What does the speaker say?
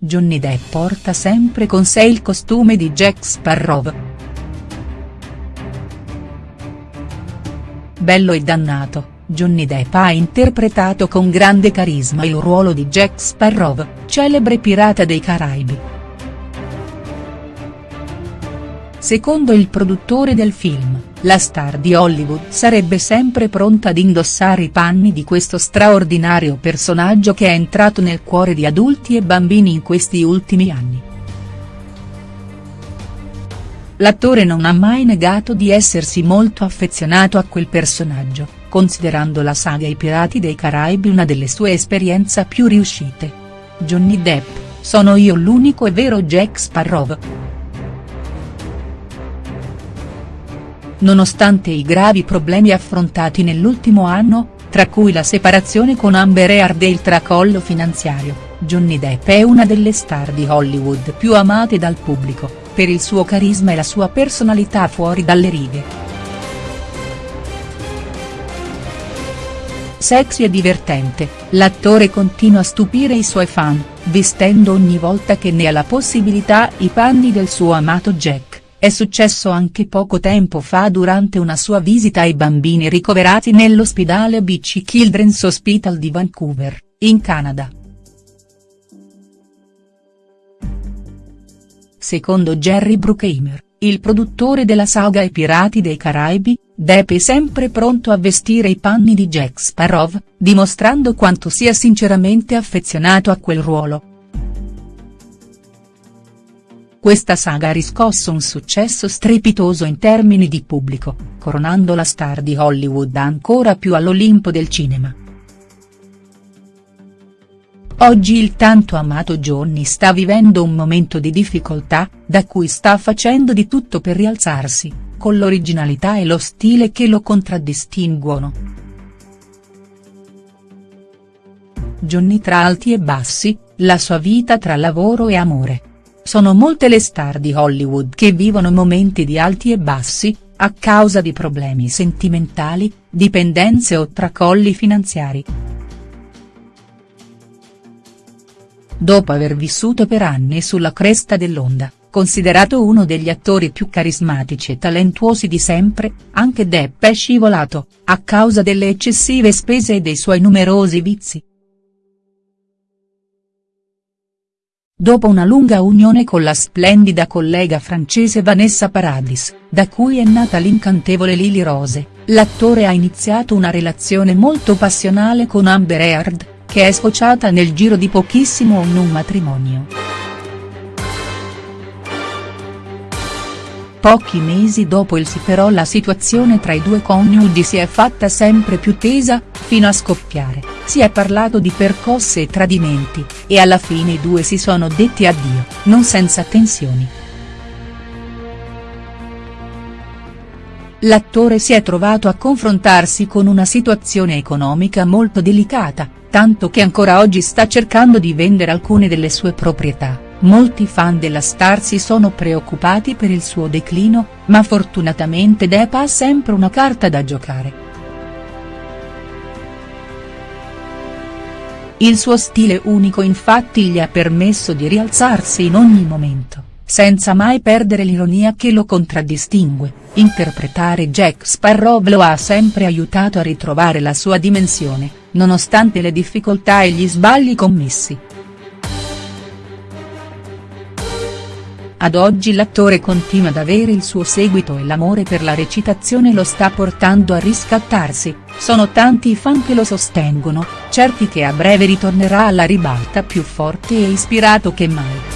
Johnny Depp porta sempre con sé il costume di Jack Sparrow. Bello e dannato, Johnny Depp ha interpretato con grande carisma il ruolo di Jack Sparrow, celebre pirata dei Caraibi. Secondo il produttore del film, la star di Hollywood sarebbe sempre pronta ad indossare i panni di questo straordinario personaggio che è entrato nel cuore di adulti e bambini in questi ultimi anni. L'attore non ha mai negato di essersi molto affezionato a quel personaggio, considerando la saga I Pirati dei Caraibi una delle sue esperienze più riuscite. Johnny Depp, sono io l'unico e vero Jack Sparrow. Nonostante i gravi problemi affrontati nell'ultimo anno, tra cui la separazione con Amber Heard e il tracollo finanziario, Johnny Depp è una delle star di Hollywood più amate dal pubblico, per il suo carisma e la sua personalità fuori dalle righe. Sexy e divertente, l'attore continua a stupire i suoi fan, vestendo ogni volta che ne ha la possibilità i panni del suo amato Jack. È successo anche poco tempo fa durante una sua visita ai bambini ricoverati nell'ospedale BC Children's Hospital di Vancouver, in Canada. Secondo Jerry Bruckheimer, il produttore della saga I Pirati dei Caraibi, Depp è sempre pronto a vestire i panni di Jack Sparrow, dimostrando quanto sia sinceramente affezionato a quel ruolo. Questa saga ha riscosso un successo strepitoso in termini di pubblico, coronando la star di Hollywood ancora più all'Olimpo del cinema. Oggi il tanto amato Johnny sta vivendo un momento di difficoltà, da cui sta facendo di tutto per rialzarsi, con l'originalità e lo stile che lo contraddistinguono. Johnny tra alti e bassi, la sua vita tra lavoro e amore. Sono molte le star di Hollywood che vivono momenti di alti e bassi, a causa di problemi sentimentali, dipendenze o tracolli finanziari. Dopo aver vissuto per anni sulla cresta dell'onda, considerato uno degli attori più carismatici e talentuosi di sempre, anche Depp è scivolato, a causa delle eccessive spese e dei suoi numerosi vizi. Dopo una lunga unione con la splendida collega francese Vanessa Paradis, da cui è nata l'incantevole Lily Rose, l'attore ha iniziato una relazione molto passionale con Amber Heard, che è sfociata nel giro di pochissimo in un matrimonio. Pochi mesi dopo il sì però la situazione tra i due coniugi si è fatta sempre più tesa, fino a scoppiare, si è parlato di percosse e tradimenti, e alla fine i due si sono detti addio, non senza tensioni. L'attore si è trovato a confrontarsi con una situazione economica molto delicata, tanto che ancora oggi sta cercando di vendere alcune delle sue proprietà. Molti fan della star si sono preoccupati per il suo declino, ma fortunatamente Depp ha sempre una carta da giocare. Il suo stile unico infatti gli ha permesso di rialzarsi in ogni momento, senza mai perdere l'ironia che lo contraddistingue, interpretare Jack Sparrow lo ha sempre aiutato a ritrovare la sua dimensione, nonostante le difficoltà e gli sbagli commessi. Ad oggi l'attore continua ad avere il suo seguito e l'amore per la recitazione lo sta portando a riscattarsi, sono tanti i fan che lo sostengono, certi che a breve ritornerà alla ribalta più forte e ispirato che mai.